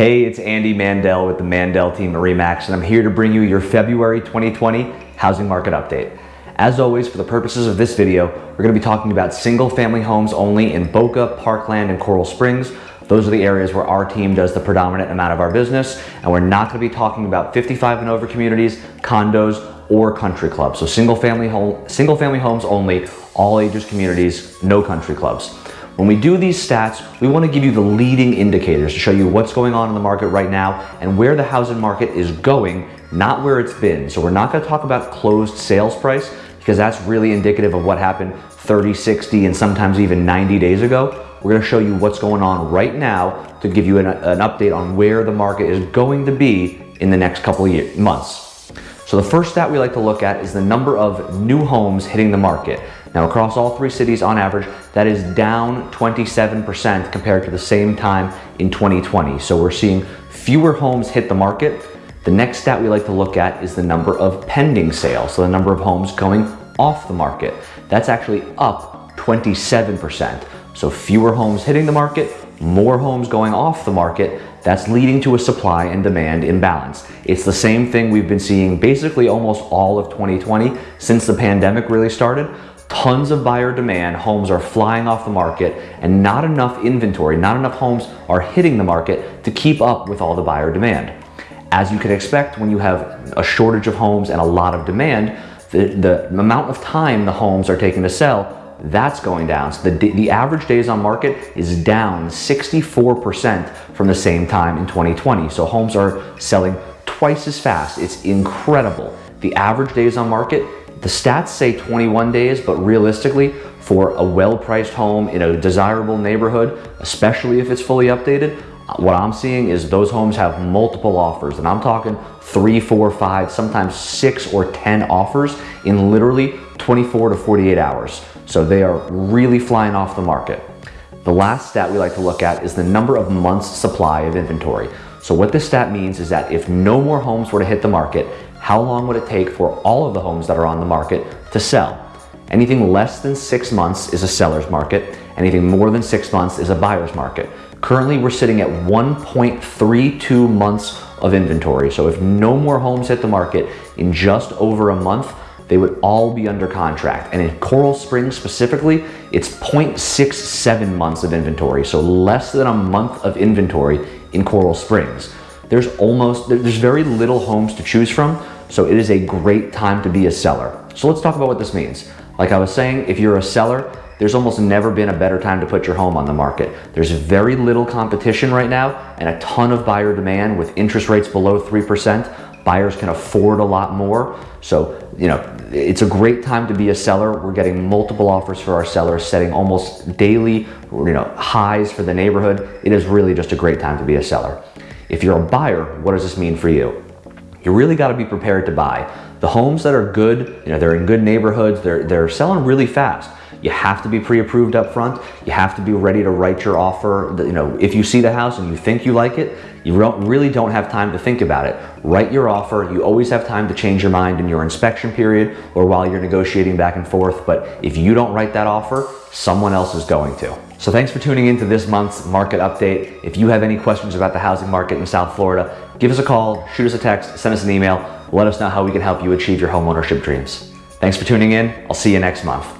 Hey, it's Andy Mandel with the Mandel team at REMAX, and I'm here to bring you your February 2020 housing market update. As always, for the purposes of this video, we're going to be talking about single family homes only in Boca, Parkland, and Coral Springs. Those are the areas where our team does the predominant amount of our business, and we're not going to be talking about 55 and over communities, condos, or country clubs. So single family, home, single family homes only, all ages communities, no country clubs. When we do these stats, we want to give you the leading indicators to show you what's going on in the market right now and where the housing market is going, not where it's been. So we're not going to talk about closed sales price because that's really indicative of what happened 30, 60, and sometimes even 90 days ago. We're going to show you what's going on right now to give you an, an update on where the market is going to be in the next couple of years, months. So the first stat we like to look at is the number of new homes hitting the market. Now across all three cities on average, that is down 27% compared to the same time in 2020. So we're seeing fewer homes hit the market. The next stat we like to look at is the number of pending sales. So the number of homes going off the market. That's actually up 27%. So fewer homes hitting the market, more homes going off the market, that's leading to a supply and demand imbalance. It's the same thing we've been seeing basically almost all of 2020 since the pandemic really started. Tons of buyer demand, homes are flying off the market and not enough inventory, not enough homes are hitting the market to keep up with all the buyer demand. As you can expect, when you have a shortage of homes and a lot of demand, the, the amount of time the homes are taking to sell that's going down. So the, the average days on market is down 64% from the same time in 2020. So homes are selling twice as fast. It's incredible. The average days on market, the stats say 21 days, but realistically, for a well-priced home in a desirable neighborhood, especially if it's fully updated, what I'm seeing is those homes have multiple offers and I'm talking three, four, five, sometimes six or 10 offers in literally 24 to 48 hours. So they are really flying off the market. The last stat we like to look at is the number of months supply of inventory. So what this stat means is that if no more homes were to hit the market, how long would it take for all of the homes that are on the market to sell? Anything less than six months is a seller's market. Anything more than six months is a buyer's market. Currently, we're sitting at 1.32 months of inventory. So if no more homes hit the market in just over a month, they would all be under contract. And in Coral Springs specifically, it's 0.67 months of inventory, so less than a month of inventory in Coral Springs. There's almost, there's very little homes to choose from, so it is a great time to be a seller. So let's talk about what this means. Like I was saying, if you're a seller, there's almost never been a better time to put your home on the market. There's very little competition right now and a ton of buyer demand with interest rates below 3%. Buyers can afford a lot more. So, you know, it's a great time to be a seller. We're getting multiple offers for our sellers, setting almost daily, you know, highs for the neighborhood. It is really just a great time to be a seller. If you're a buyer, what does this mean for you? You really got to be prepared to buy. The homes that are good, you know, they're in good neighborhoods, they're, they're selling really fast. You have to be pre-approved up front. You have to be ready to write your offer. You know, if you see the house and you think you like it, you don't, really don't have time to think about it. Write your offer. You always have time to change your mind in your inspection period or while you're negotiating back and forth. But if you don't write that offer, someone else is going to. So thanks for tuning in to this month's market update. If you have any questions about the housing market in South Florida, give us a call, shoot us a text, send us an email. Let us know how we can help you achieve your homeownership dreams. Thanks for tuning in. I'll see you next month.